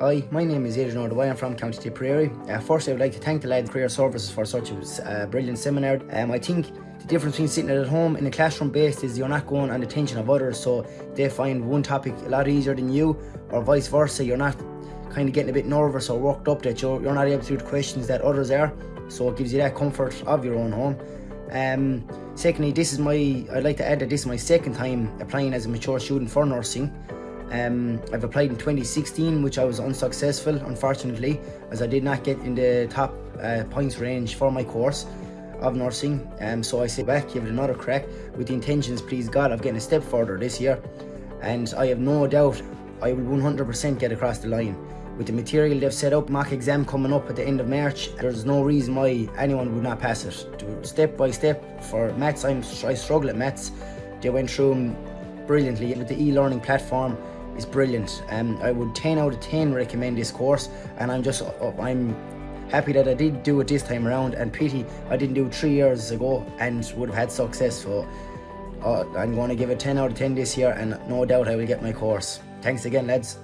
Hi, my name is Adrian O'Dwyer, I'm from County Tipperary. Uh, first I would like to thank the lads Career Services for such a uh, brilliant seminar. Um, I think the difference between sitting at home in a classroom based is you're not going on the attention of others so they find one topic a lot easier than you or vice versa, you're not kind of getting a bit nervous or worked up that you're, you're not able to do the questions that others are so it gives you that comfort of your own home. Um, secondly, this is my, I'd like to add that this is my second time applying as a mature student for nursing. Um, I've applied in 2016, which I was unsuccessful, unfortunately, as I did not get in the top uh, points range for my course of nursing. Um, so I sit back, give it another crack, with the intentions, please God, of getting a step further this year. And I have no doubt I will 100% get across the line. With the material they've set up, mock exam coming up at the end of March, there's no reason why anyone would not pass it. Step by step, for maths, I'm, I struggle at maths. They went through brilliantly with the e-learning platform is brilliant. Um, I would 10 out of 10 recommend this course and I'm just, uh, I'm happy that I did do it this time around and pity I didn't do it three years ago and would have had success. So uh, I'm going to give it 10 out of 10 this year and no doubt I will get my course. Thanks again lads.